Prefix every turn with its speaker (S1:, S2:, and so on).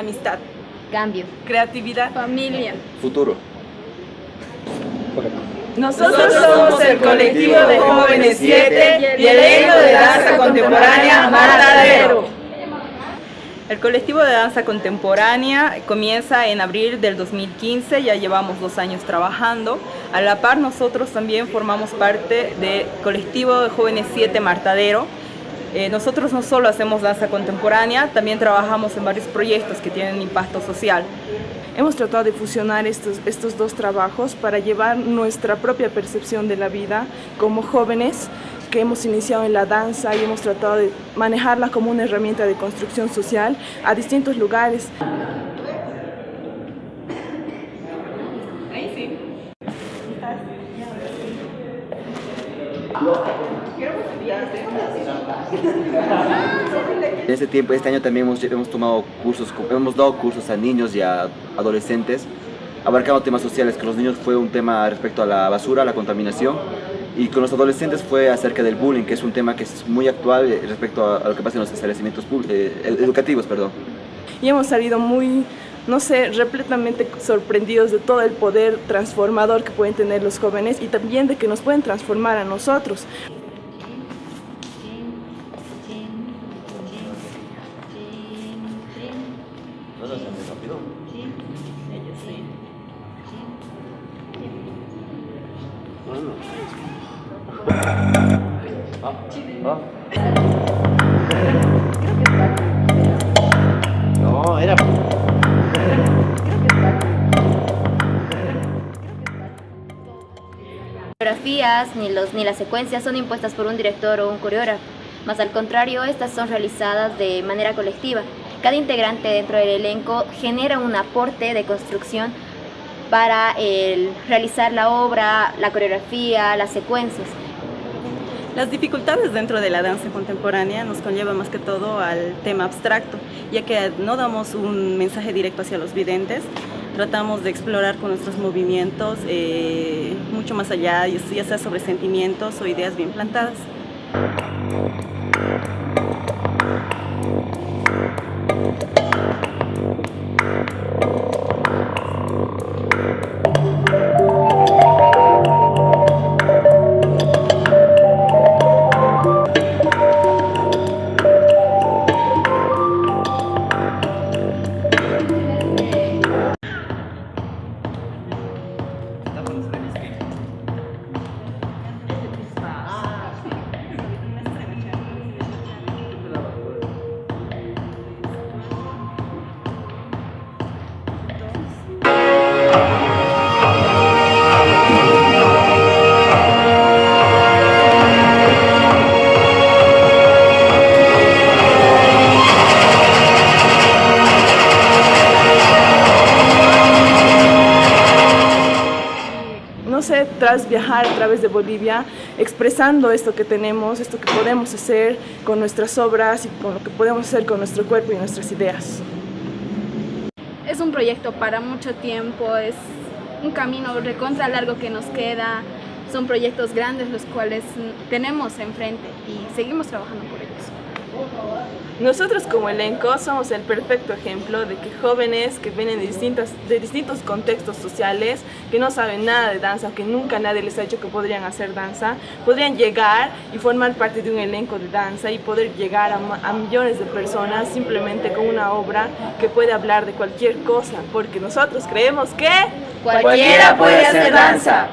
S1: Amistad.
S2: Cambio.
S1: Creatividad.
S3: Familia.
S4: Futuro.
S1: Nosotros somos el colectivo de jóvenes 7 y el elenco de danza contemporánea Matadero. El colectivo de danza contemporánea comienza en abril del 2015, ya llevamos dos años trabajando. A la par nosotros también formamos parte del colectivo de jóvenes 7 Martadero. Eh, nosotros no solo hacemos danza contemporánea, también trabajamos en varios proyectos que tienen impacto social.
S5: Hemos tratado de fusionar estos, estos dos trabajos para llevar nuestra propia percepción de la vida como jóvenes que hemos iniciado en la danza y hemos tratado de manejarla como una herramienta de construcción social a distintos lugares.
S4: En este tiempo, este año también hemos, hemos tomado cursos, hemos dado cursos a niños y a adolescentes, abarcando temas sociales, que los niños fue un tema respecto a la basura, a la contaminación, y con los adolescentes fue acerca del bullying, que es un tema que es muy actual respecto a, lo que pasa en los establecimientos eh, educativos. Perdón.
S5: Y hemos salido muy, no sé, repletamente sorprendidos de todo el poder transformador que pueden tener los jóvenes y también de que nos pueden transformar a nosotros.
S4: No, era...
S2: coreografías ni, los, ni las secuencias son impuestas por un director o un coreógrafo, más al contrario, estas son realizadas de manera colectiva. Cada integrante dentro del elenco genera un aporte de construcción para realizar la obra, la coreografía, las secuencias.
S1: Las dificultades dentro de la danza contemporánea nos conllevan más que todo al tema abstracto, ya que no damos un mensaje directo hacia los videntes, tratamos de explorar con nuestros movimientos eh, mucho más allá, ya sea sobre sentimientos o ideas bien plantadas. Tras viajar a través de Bolivia, expresando esto que tenemos, esto que podemos hacer con nuestras obras y con lo que podemos hacer con nuestro cuerpo y nuestras ideas.
S3: Es un proyecto para mucho tiempo, es un camino recontra largo que nos queda, son proyectos grandes los cuales tenemos enfrente y seguimos trabajando por ellos.
S5: Nosotros como elenco somos el perfecto ejemplo de que jóvenes que vienen de, distintas, de distintos contextos sociales, que no saben nada de danza, que nunca nadie les ha dicho que podrían hacer danza, podrían llegar y formar parte de un elenco de danza y poder llegar a, a millones de personas simplemente con una obra que puede hablar de cualquier cosa, porque nosotros creemos que...
S1: Cualquiera puede hacer danza.